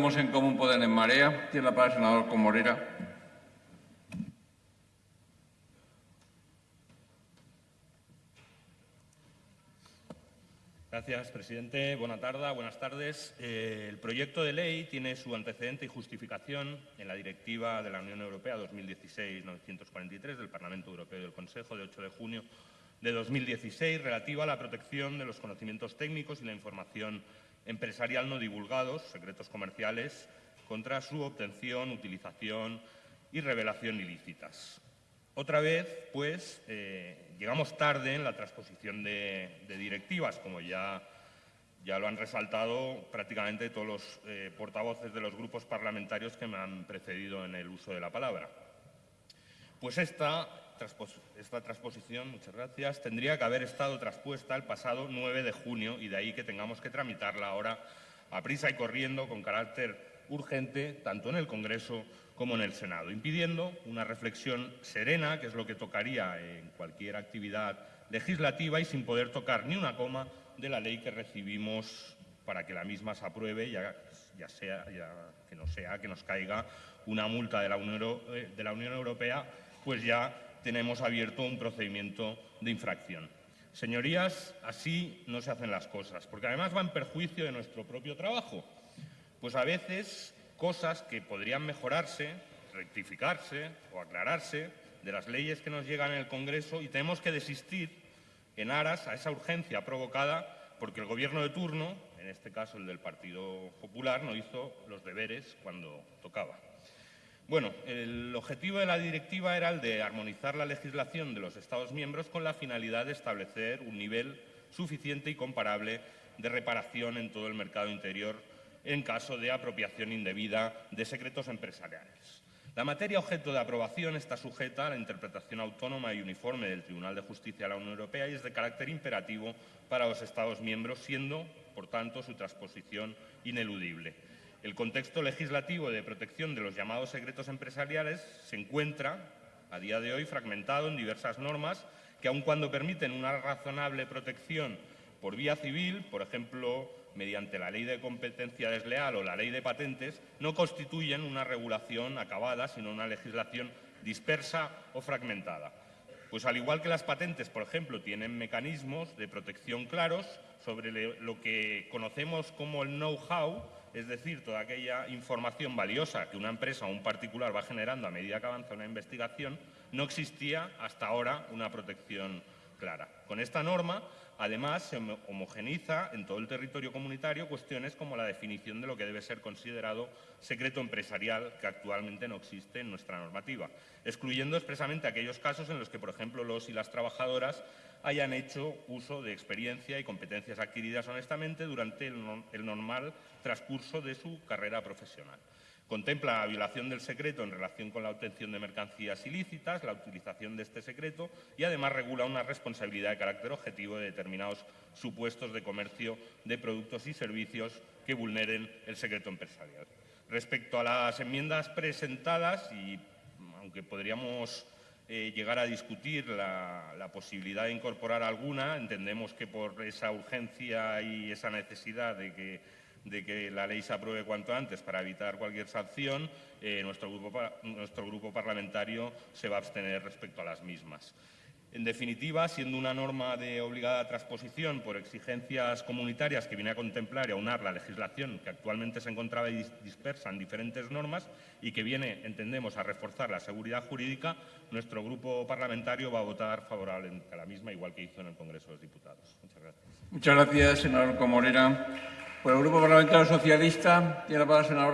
en Común Poder en Marea. Tiene la palabra el senador Comorera. Gracias, presidente. Buenas tardes. Buenas tardes. Eh, el proyecto de ley tiene su antecedente y justificación en la Directiva de la Unión Europea 2016-943 del Parlamento Europeo y del Consejo de 8 de junio de 2016 relativa a la protección de los conocimientos técnicos y la información empresarial no divulgados, secretos comerciales, contra su obtención, utilización y revelación ilícitas. Otra vez, pues, eh, llegamos tarde en la transposición de, directivas, como ya, ya, lo han resaltado prácticamente todos los eh, portavoces de los grupos parlamentarios que me han precedido en el uso de la palabra. Pues esta esta transposición, muchas gracias, tendría que haber estado traspuesta el pasado 9 de junio y de ahí que tengamos que tramitarla ahora a prisa y corriendo con carácter urgente tanto en el Congreso como en el Senado, impidiendo una reflexión serena, que es lo que tocaría en cualquier actividad legislativa y sin poder tocar ni una coma de la ley que recibimos para que la misma se apruebe, ya, sea que no sea que nos caiga una multa de la Unión, eh, de la Unión Europea, pues ya tenemos abierto un procedimiento de infracción. Señorías, así no se hacen las cosas, porque además va en perjuicio de nuestro propio trabajo. Pues a veces cosas que podrían mejorarse, rectificarse o aclararse de las leyes que nos llegan en el Congreso y tenemos que desistir en aras a esa urgencia provocada porque el Gobierno de turno, en este caso el del Partido Popular, no hizo los deberes cuando tocaba. Bueno, el objetivo de la directiva era el de armonizar la legislación de los Estados miembros con la finalidad de establecer un nivel suficiente y comparable de reparación en todo el mercado interior en caso de apropiación indebida de secretos empresariales. La materia objeto de aprobación está sujeta a la interpretación autónoma y uniforme del Tribunal de Justicia de la Unión Europea y es de carácter imperativo para los Estados miembros, siendo, por tanto, su transposición ineludible. El contexto legislativo de protección de los llamados secretos empresariales se encuentra, a día de hoy, fragmentado en diversas normas que, aun cuando permiten una razonable protección por vía civil, por ejemplo, mediante la ley de competencia desleal o la ley de patentes, no constituyen una regulación acabada, sino una legislación dispersa o fragmentada. Pues al igual que las patentes, por ejemplo, tienen mecanismos de protección claros sobre lo que conocemos como el know-how, es decir, toda aquella información valiosa que una empresa o un particular va generando a medida que avanza una investigación, no existía hasta ahora una protección clara. Con esta norma, además, se homogeniza en todo el territorio comunitario cuestiones como la definición de lo que debe ser considerado secreto empresarial, que actualmente no existe en nuestra normativa, excluyendo expresamente aquellos casos en los que, por ejemplo, los y las trabajadoras hayan hecho uso de experiencia y competencias adquiridas honestamente durante el, normal transcurso de su carrera profesional. Contempla la violación del secreto en relación con la obtención de mercancías ilícitas, la utilización de este secreto y además regula una responsabilidad de carácter objetivo de determinados supuestos de comercio de productos y servicios que vulneren el secreto empresarial. Respecto a las enmiendas presentadas, y aunque podríamos eh, llegar a discutir la, posibilidad de incorporar alguna. Entendemos que por esa urgencia y esa necesidad de que, de que la ley se apruebe cuanto antes para evitar cualquier sanción, eh, nuestro, grupo, nuestro grupo parlamentario se va a abstener respecto a las mismas. En definitiva, siendo una norma de obligada transposición por exigencias comunitarias que viene a contemplar y aunar la legislación que actualmente se encontraba dispersa en diferentes normas y que viene, entendemos, a reforzar la seguridad jurídica, nuestro grupo parlamentario va a votar favorablemente a la misma, igual que hizo en el Congreso de los Diputados. Muchas gracias. Muchas gracias, senador Comorera. Por el Grupo Parlamentario Socialista, tiene la palabra senadora